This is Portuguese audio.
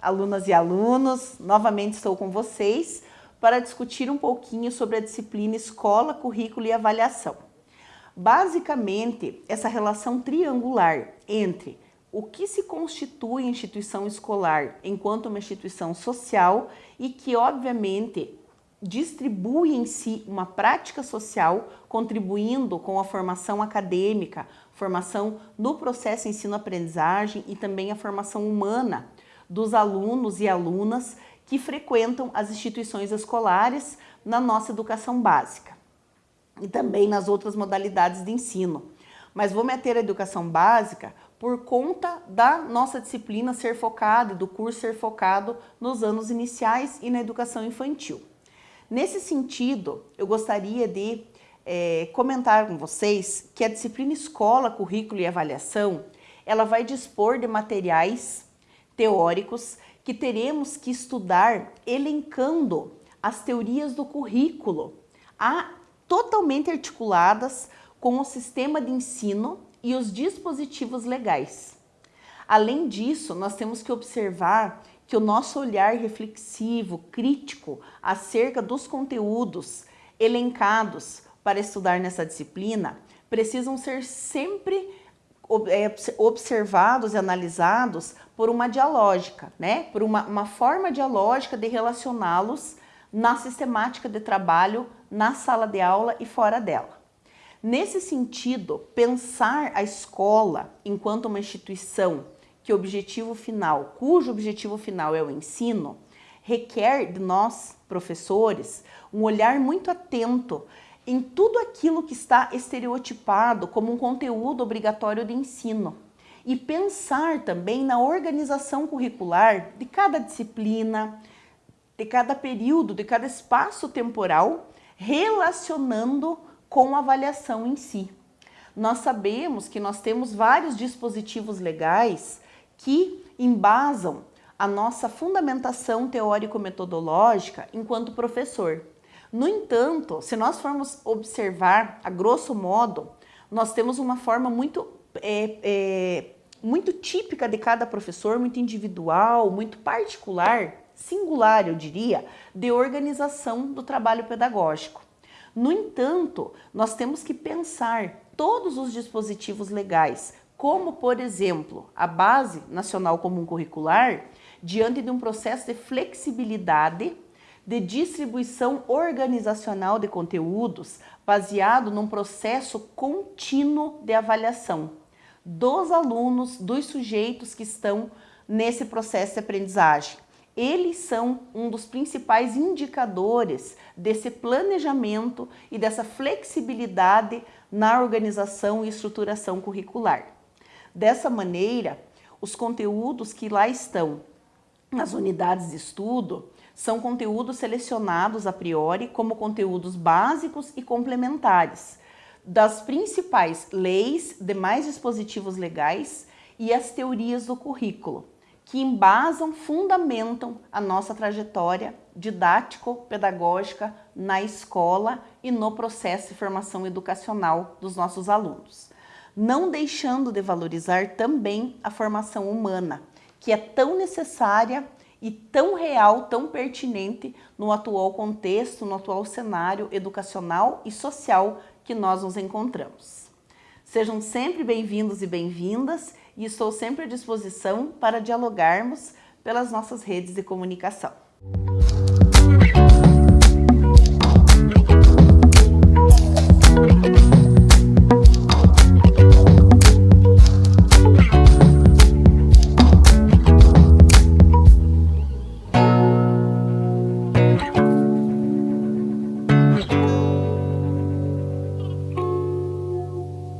alunas e alunos, novamente estou com vocês para discutir um pouquinho sobre a disciplina Escola, Currículo e Avaliação. Basicamente, essa relação triangular entre o que se constitui instituição escolar enquanto uma instituição social e que, obviamente, distribui em si uma prática social, contribuindo com a formação acadêmica, formação no processo ensino-aprendizagem e também a formação humana dos alunos e alunas que frequentam as instituições escolares na nossa educação básica e também nas outras modalidades de ensino. Mas vou meter a educação básica por conta da nossa disciplina ser focada, do curso ser focado nos anos iniciais e na educação infantil. Nesse sentido, eu gostaria de é, comentar com vocês que a disciplina Escola, Currículo e Avaliação, ela vai dispor de materiais teóricos que teremos que estudar elencando as teorias do currículo, a, totalmente articuladas com o sistema de ensino e os dispositivos legais. Além disso, nós temos que observar que o nosso olhar reflexivo, crítico, acerca dos conteúdos elencados para estudar nessa disciplina, precisam ser sempre observados e analisados por uma dialógica, né? por uma, uma forma dialógica de relacioná-los na sistemática de trabalho, na sala de aula e fora dela. Nesse sentido, pensar a escola enquanto uma instituição que objetivo final, cujo objetivo final é o ensino, requer de nós, professores, um olhar muito atento em tudo aquilo que está estereotipado como um conteúdo obrigatório de ensino e pensar também na organização curricular de cada disciplina, de cada período, de cada espaço temporal, relacionando com a avaliação em si. Nós sabemos que nós temos vários dispositivos legais que embasam a nossa fundamentação teórico-metodológica enquanto professor. No entanto, se nós formos observar, a grosso modo, nós temos uma forma muito, é, é, muito típica de cada professor, muito individual, muito particular, singular, eu diria, de organização do trabalho pedagógico. No entanto, nós temos que pensar todos os dispositivos legais como, por exemplo, a Base Nacional Comum Curricular, diante de um processo de flexibilidade de distribuição organizacional de conteúdos baseado num processo contínuo de avaliação dos alunos, dos sujeitos que estão nesse processo de aprendizagem. Eles são um dos principais indicadores desse planejamento e dessa flexibilidade na organização e estruturação curricular. Dessa maneira, os conteúdos que lá estão nas unidades de estudo são conteúdos selecionados a priori como conteúdos básicos e complementares das principais leis, demais dispositivos legais e as teorias do currículo, que embasam, fundamentam a nossa trajetória didático-pedagógica na escola e no processo de formação educacional dos nossos alunos não deixando de valorizar também a formação humana, que é tão necessária e tão real, tão pertinente no atual contexto, no atual cenário educacional e social que nós nos encontramos. Sejam sempre bem-vindos e bem-vindas e estou sempre à disposição para dialogarmos pelas nossas redes de comunicação. Música